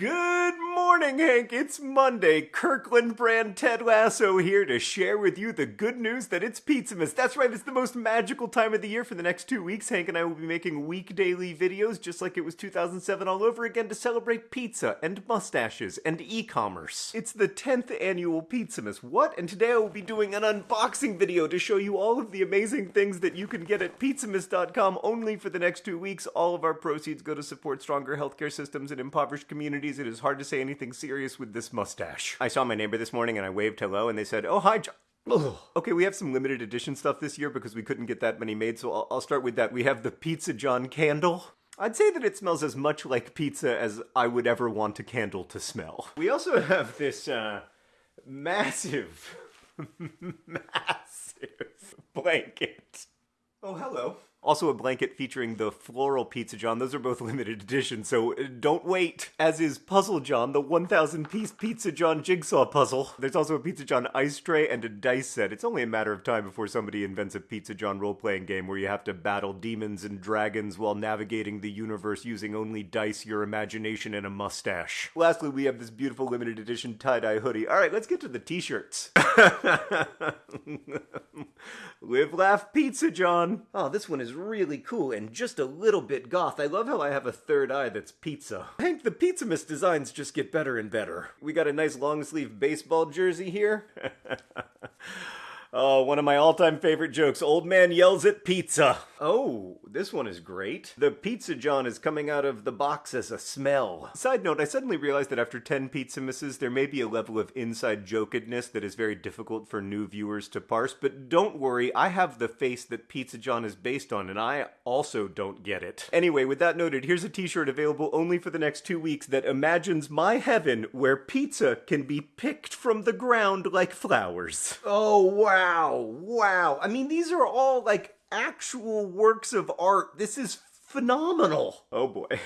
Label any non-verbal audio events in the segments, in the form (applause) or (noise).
Good morning, Hank. It's Monday. Kirkland brand Ted Lasso here to share with you the good news that it's Pizzamas. That's right, it's the most magical time of the year for the next two weeks. Hank and I will be making week daily videos just like it was 2007 all over again to celebrate pizza and mustaches and e commerce. It's the 10th annual Pizzamas. What? And today I will be doing an unboxing video to show you all of the amazing things that you can get at pizzamas.com only for the next two weeks. All of our proceeds go to support stronger healthcare systems in impoverished communities it is hard to say anything serious with this mustache. I saw my neighbor this morning and I waved hello and they said, Oh, hi, John. Okay, we have some limited edition stuff this year because we couldn't get that many made, so I'll, I'll start with that. We have the Pizza John candle. I'd say that it smells as much like pizza as I would ever want a candle to smell. We also have this uh, massive, (laughs) massive blanket. Oh, hello. Also, a blanket featuring the floral Pizza John. Those are both (laughs) limited edition, so uh, don't wait. As is Puzzle John, the 1,000 piece Pizza John jigsaw puzzle. There's also a Pizza John ice tray and a dice set. It's only a matter of time before somebody invents a Pizza John role playing game where you have to battle demons and dragons while navigating the universe using only dice, your imagination, and a mustache. Lastly, we have this beautiful limited edition tie dye hoodie. Alright, let's get to the t shirts. (laughs) Live, laugh, Pizza John. Oh, this one is really cool and just a little bit goth. I love how I have a third eye that's pizza. Hank, the Pizzamas designs just get better and better. We got a nice long sleeve baseball jersey here. (laughs) Oh, one of my all time favorite jokes. Old man yells at pizza. Oh, this one is great. The Pizza John is coming out of the box as a smell. Side note, I suddenly realized that after 10 Pizzamasses, there may be a level of inside jokedness that is very difficult for new viewers to parse, but don't worry, I have the face that Pizza John is based on, and I also don't get it. Anyway, with that noted, here's a t shirt available only for the next two weeks that imagines my heaven where pizza can be picked from the ground like flowers. Oh, wow. Wow, wow. I mean, these are all like actual works of art. This is phenomenal. Oh boy. (laughs)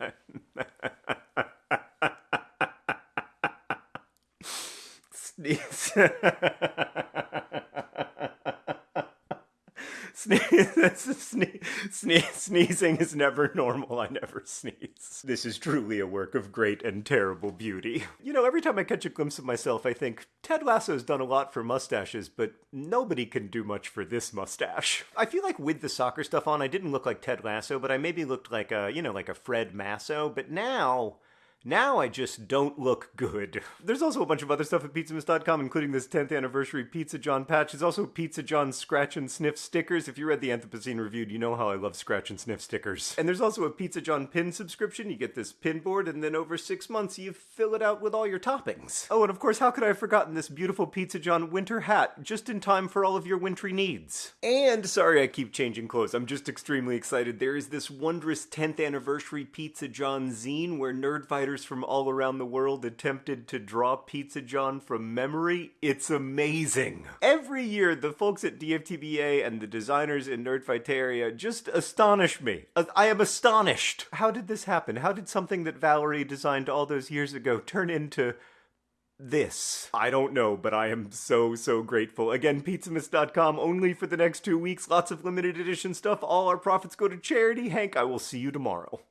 Uh, (laughs) Sneeze. (laughs) (laughs) Sne- sne- sneezing is never normal. I never sneeze. This is truly a work of great and terrible beauty. You know, every time I catch a glimpse of myself, I think Ted Lasso's done a lot for mustaches, but nobody can do much for this mustache. I feel like with the soccer stuff on, I didn't look like Ted Lasso, but I maybe looked like a, you know, like a Fred Masso. But now. Now I just don't look good. (laughs) There's also a bunch of other stuff at pizzamas.com, including this 10th anniversary Pizza John patch. There's also Pizza John scratch and sniff stickers. If you read the Anthropocene Reviewed, you know how I love scratch and sniff stickers. And there's also a Pizza John pin subscription. You get this pin board, and then over six months, you fill it out with all your toppings. Oh, and of course, how could I have forgotten this beautiful Pizza John winter hat, just in time for all of your wintry needs? And sorry I keep changing clothes. I'm just extremely excited. There is this wondrous 10th anniversary Pizza John zine where Nerdfighters from all around the world attempted to draw Pizza John from memory. It's amazing. Every year, the folks at DFTBA and the designers in Nerdfighteria just astonish me. Uh, I am astonished. How did this happen? How did something that Valerie designed all those years ago turn into this. I don't know, but I am so, so grateful. Again, pizzamas.com only for the next two weeks. Lots of limited edition stuff. All our profits go to charity. Hank, I will see you tomorrow.